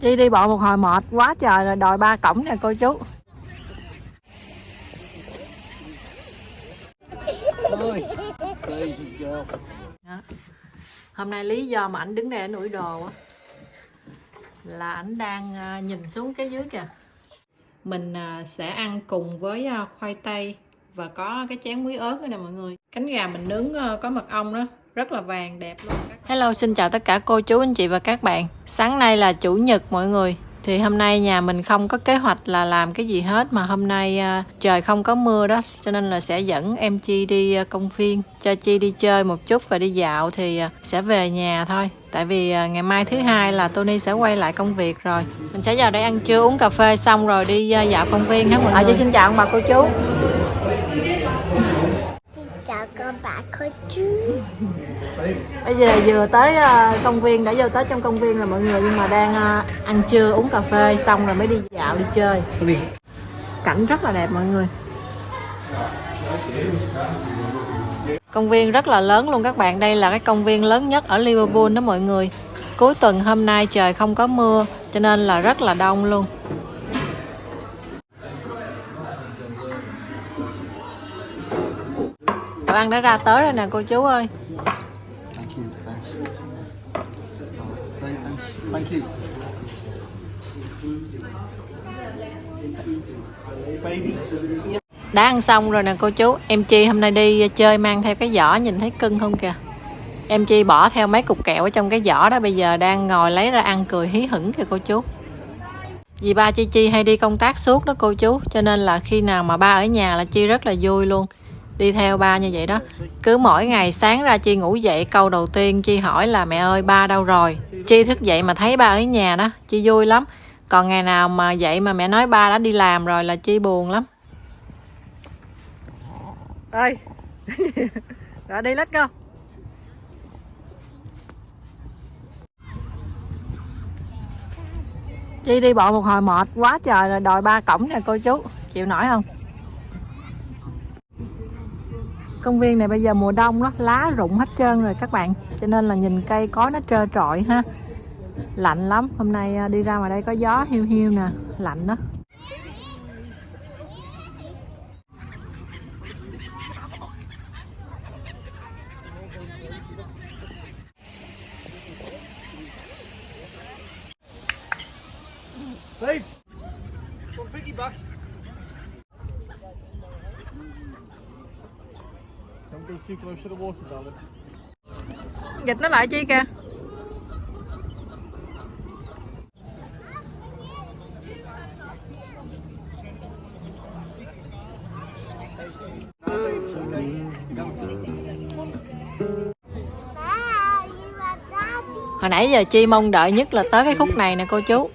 Chi đi bộ một hồi mệt quá trời rồi đòi ba cổng nè cô chú Đó. Hôm nay lý do mà ảnh đứng đây ảnh ủi đồ á là ảnh đang à, nhìn xuống cái dưới kìa. Mình à, sẽ ăn cùng với à, khoai tây và có cái chén muối ớt nữa nè mọi người. Cánh gà mình nướng có mật ong đó, rất là vàng đẹp luôn. Hello, xin chào tất cả cô chú anh chị và các bạn. Sáng nay là chủ nhật mọi người. Thì hôm nay nhà mình không có kế hoạch là làm cái gì hết mà hôm nay à, trời không có mưa đó cho nên là sẽ dẫn em Chi đi à, công viên cho Chi đi chơi một chút và đi dạo thì à, sẽ về nhà thôi. Tại vì ngày mai thứ hai là Tony sẽ quay lại công việc rồi. Mình sẽ vào đây ăn trưa uống cà phê xong rồi đi dạo công viên hết mọi người. À, Chi xin chào ông bà cô chú. Chào con bà cô chú Bây giờ vừa tới ờ, công viên, đã vô tới trong công viên là mọi người, nhưng mà đang ờ, ăn trưa, uống cà phê xong rồi mới đi dạo, đi chơi. Cảnh rất là đẹp mọi người. Công viên rất là lớn luôn các bạn. Đây là cái công viên lớn nhất ở Liverpool đó mọi người. Cuối tuần hôm nay trời không có mưa, cho nên là rất là đông luôn. Đồ ăn đã ra tới rồi nè cô chú ơi. Thank you. Thank. Đã ăn xong rồi nè cô chú Em Chi hôm nay đi chơi mang theo cái giỏ Nhìn thấy cưng không kìa Em Chi bỏ theo mấy cục kẹo ở trong cái giỏ đó Bây giờ đang ngồi lấy ra ăn cười hí hửng kìa cô chú Vì ba Chi Chi hay đi công tác suốt đó cô chú Cho nên là khi nào mà ba ở nhà là Chi rất là vui luôn Đi theo ba như vậy đó. Cứ mỗi ngày sáng ra Chi ngủ dậy Câu đầu tiên Chi hỏi là mẹ ơi ba đâu rồi? Chi thức dậy mà thấy ba ở nhà đó Chi vui lắm. Còn ngày nào mà dậy mà mẹ nói ba đã đi làm rồi là Chi buồn lắm. Ơi rồi đi let's go. Chi đi bộ một hồi mệt quá trời rồi đòi ba cổng nè cô chú. Chịu nổi không công viên này bây giờ mùa đông đó lá rụng hết trơn rồi các bạn. Cho nên là nhìn cây cối nó trơ trọi ha. Lạnh lắm. Hôm nay à, đi ra ngoài đây có gió hiu hiu nè, lạnh đó. Dịch nó lại chi kìa. Hồi nãy giờ chi mong đợi nhất là tới cái khúc này nè cô chú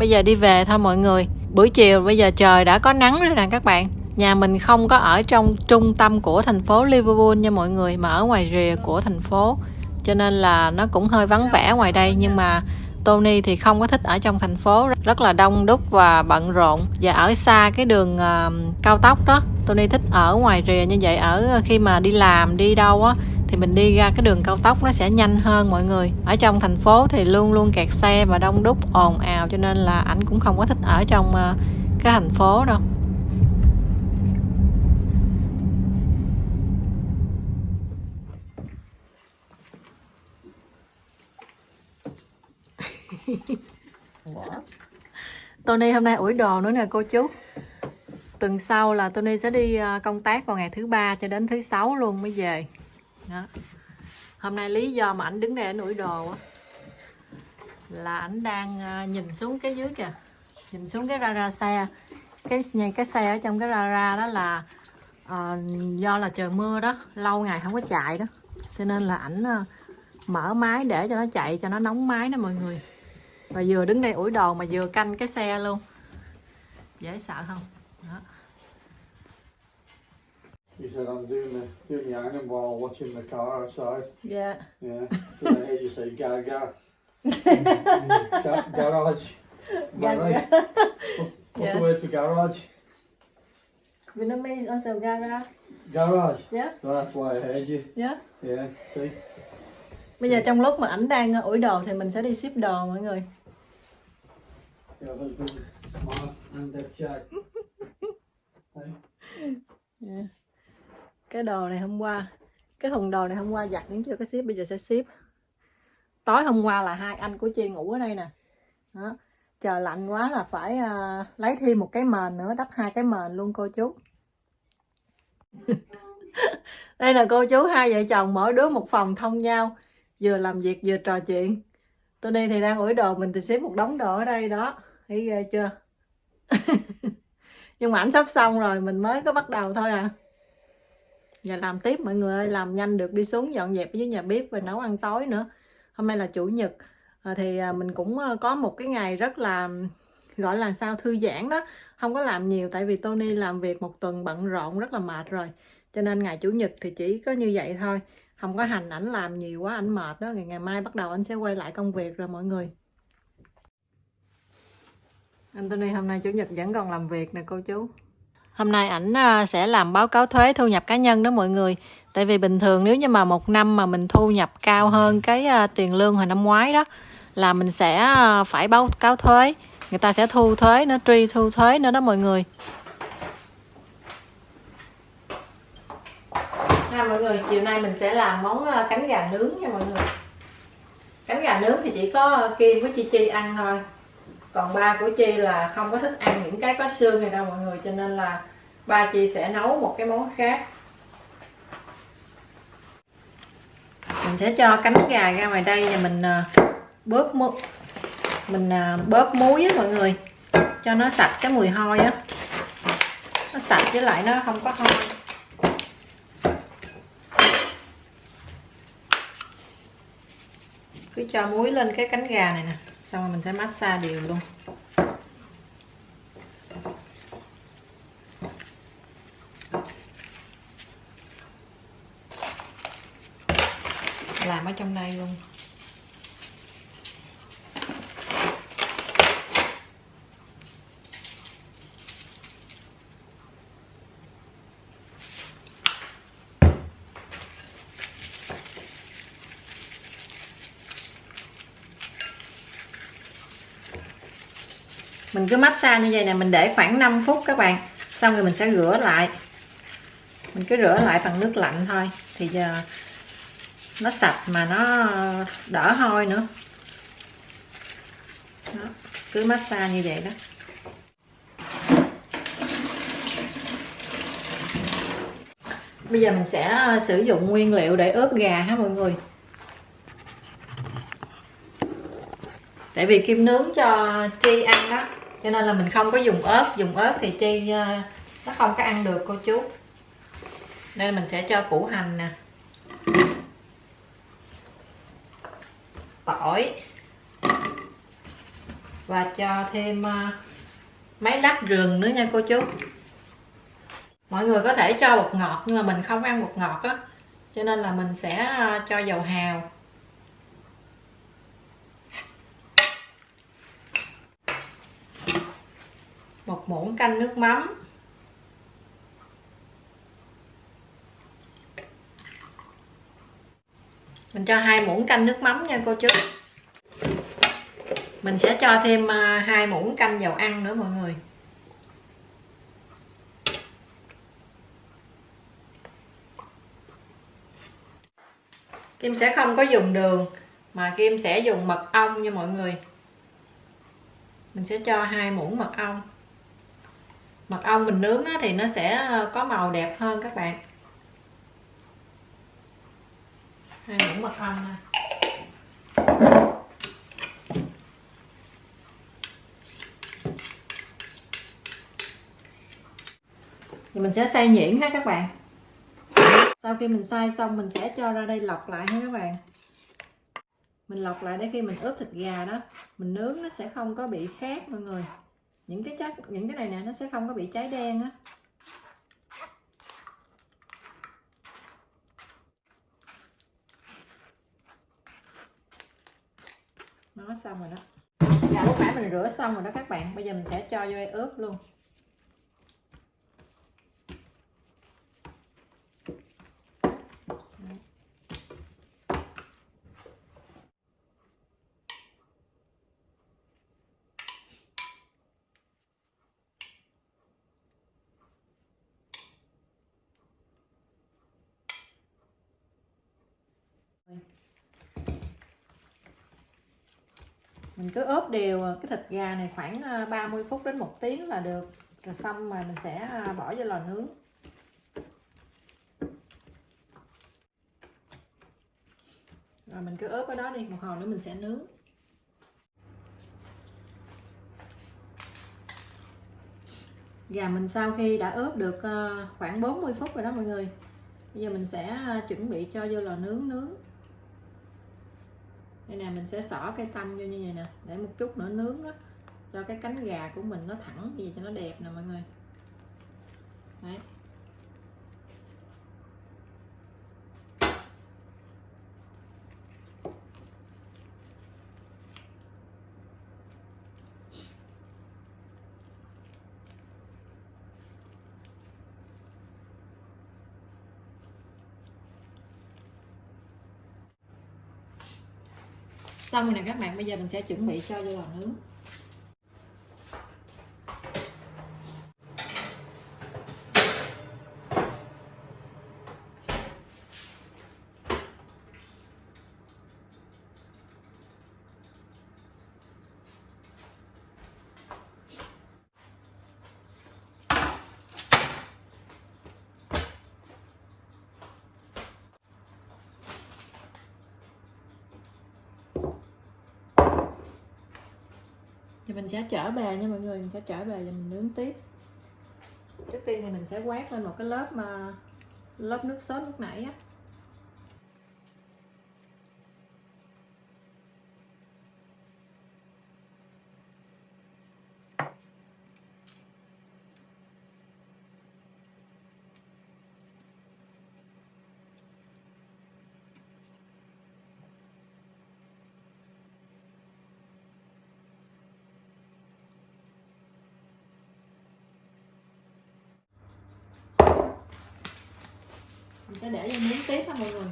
Bây giờ đi về thôi mọi người. Buổi chiều bây giờ trời đã có nắng rồi nè các bạn. Nhà mình không có ở trong trung tâm của thành phố Liverpool nha mọi người Mà ở ngoài rìa của thành phố. Cho nên là nó cũng hơi vắng vẻ ngoài đây Nhưng mà Tony thì không có thích ở trong thành phố. Rất là đông đúc và bận rộn. Và ở xa cái đường uh, cao tốc đó Tony thích ở ngoài rìa như vậy. Ở khi mà đi làm đi đâu á thì mình đi ra cái đường cao tốc nó sẽ nhanh hơn mọi người. Ở trong thành phố thì luôn luôn kẹt xe và đông đúc, ồn ào, cho nên là ảnh cũng không có thích ở trong ờ, cái thành phố đâu. Tony hôm nay ủi đồ nữa nè, cô chú. Tuần sau là Tony sẽ đi ờ, công tác vào ngày thứ ba cho đến thứ sáu luôn mới về đó. hôm nay lý do mà ảnh đứng đây ảnh ủi đồ á là ảnh đang à, nhìn xuống cái dưới kìa. Nhìn xuống cái ra ra xe. Cái nhìn cái xe ở trong cái ra ra đó là uh, do là trời mưa đó lâu ngày không có chạy đó. Cho nên là ảnh uh, mở máy để cho nó chạy cho nó nóng máy đó mọi người. Và vừa đứng đây ủi đồ mà vừa canh cái xe luôn. Dễ sợ không? Đó. He said I'm doing the doing the ironing while watching the car outside. Yeah. Then I hear you say gaga. Ga- garage. Right? What's, what's Yeah. the word for garage? Vietnamese also gara Garage. dạ No, that's why I heard you. dạ Yeah. See. bây giờ trong lúc mà ảnh đang ủi đồ thì mình sẽ đi ship đồ mọi người Your husband smart and dead check. Hey. Dạ cái đồ này hôm qua cái thùng đồ này hôm qua giặt vẫn chưa? Có ship bây giờ sẽ ship. Tối hôm qua là hai anh của chi ngủ ở đây nè. Đó. Trời lạnh quá là phải uh, lấy thêm một cái mền nữa đắp hai cái mền luôn cô chú. Đây là cô chú hai vợ chồng mỗi đứa một phòng thông nhau vừa làm việc vừa trò chuyện. Tôi đi thì đang ủi đồ mình thì xếp một đống đồ ở đây đó. Thấy ghê chưa? Nhưng mà ảnh sắp xong rồi mình mới có bắt đầu thôi à giờ làm tiếp mọi người ơi làm nhanh được đi xuống dọn dẹp với nhà bếp và nấu ăn tối nữa. Hôm nay là chủ nhật à, thì à, mình cũng có một cái ngày rất là gọi là sao thư giãn đó. Không có làm nhiều tại vì Tony làm việc một tuần bận rộn rất là mệt rồi. Cho nên ngày chủ nhật thì chỉ có như vậy thôi. Không có hành ảnh làm nhiều quá ảnh mệt đó. Ngày ngày mai bắt đầu anh sẽ quay lại công việc rồi mọi người. Anthony hôm nay chủ nhật vẫn còn làm việc nè cô chú Hôm nay ảnh ờ, sẽ làm báo cáo thuế thu nhập cá nhân đó mọi người. Tại vì bình thường nếu như mà một năm mà mình thu nhập cao hơn cái ờ, tiền lương hồi năm ngoái đó là mình sẽ ờ, phải báo cáo thuế. Người ta sẽ thu thuế nó truy thu thuế nữa đó mọi người. Ha mọi người, chiều nay mình sẽ làm món cánh gà nướng nha mọi người. Cánh gà nướng thì chỉ có Kim với Chi Chi ăn thôi còn ba của chi là không có thích ăn những cái có xương này đâu mọi người, cho nên là ba chi sẽ nấu một cái món khác. Mình sẽ cho cánh gà ra ngoài đây và mình à, bóp mu, mình à, bóp muối á mọi người, cho nó sạch cái mùi hôi á. Nó sạch với lại nó không có hôi. Cứ cho muối lên cái cánh gà này nè xong rồi mình sẽ massage đều luôn. Làm ở trong đây luôn. Mình cứ massage như vậy nè, mình để khoảng 5 phút các bạn. Xong rồi mình sẽ rửa lại. Mình cứ rửa lại bằng nước lạnh thôi. Thì giờ nó sạch mà nó đỡ hôi nữa. Đó. cứ massage như vậy đó. Bây giờ mình sẽ ờ, sử dụng nguyên liệu để ướp gà ha mọi người. Tại vì kim nướng cho chi ăn đó cho nên là mình không có dùng ớt. Dùng ớt thì chi ờ, nó không có ăn được, cô chú. Nên mình sẽ cho củ hành nè. Tỏi. Và cho thêm ờ, mấy lát rừng nữa nha, cô chú. Mọi người có thể cho bột ngọt, nhưng mà mình không ăn bột ngọt á. Cho nên là mình sẽ ờ, cho dầu hào. Một muỗng canh nước mắm. Mình cho hai muỗng canh nước mắm nha cô chú. Mình sẽ cho thêm à, hai muỗng canh dầu ăn nữa mọi người. Kim sẽ không có dùng đường, mà Kim sẽ dùng mật ong nha mọi người. Mình sẽ cho hai muỗng mật ong mật ong mình nướng thì nó sẽ ờ, có màu đẹp hơn các bạn. Hai muỗng mật ong nè. Thì mình sẽ xay nhuyễn ha các bạn. Sau khi mình xay xong mình sẽ cho ra đây lọc lại ha các bạn. Mình lọc lại để khi mình ướp thịt gà đó, mình nướng nó sẽ không có bị khét mọi người những cái chất những cái này nè, nó sẽ không có bị cháy đen á. Nó xong rồi đó. Là lúc nãy mình rửa xong rồi đó các bạn. Bây giờ mình sẽ cho vô đây ướp luôn. Mình cứ ướp đều à, cái thịt gà này khoảng à, 30 phút đến một tiếng là được. Rồi xong mà mình sẽ à, bỏ vô lò nướng. Rồi mình cứ ướp ở đó đi, một hồi nữa mình sẽ nướng. Gà mình sau khi đã ướp được khoảng 40 phút rồi đó mọi người, bây giờ mình sẽ chuẩn bị cho vô lò nướng nướng đây nè, mình sẽ xỏ cây tăm vô như vậy nè, để một chút nữa nướng đó cho cái cánh gà của mình nó thẳng gì cho nó đẹp nè mọi người. Đấy. Xong rồi nè các bạn, bây giờ mình sẽ chuẩn bị cho vô lò nướng thì mình sẽ trở bề nha mọi người, mình sẽ trở bề và mình nướng tiếp. Trước tiên thì mình sẽ quét lên một cái lớp mà lớp nước sốt lúc nãy á. Sẽ để vô nướng tiếp ha mọi người.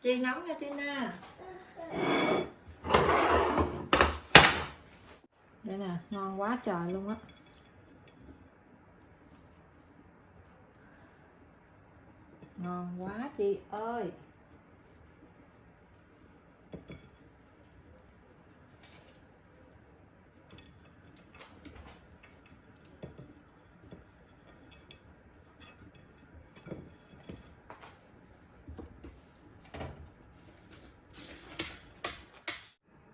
Chi nấu nha Tina. Đây nè, ngon quá trời luôn á. Ngon quá chị ơi.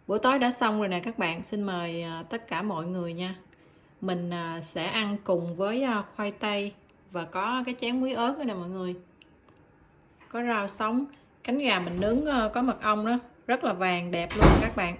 Bữa tối đã xong rồi nè các bạn, xin mời à, tất cả mọi người nha. Mình à, sẽ ăn cùng với à, khoai tây và có cái chén muối ớt nữa nè mọi người. Có rau sống, cánh gà mình nướng ờ, có mật ong đó, rất là vàng đẹp luôn các bạn.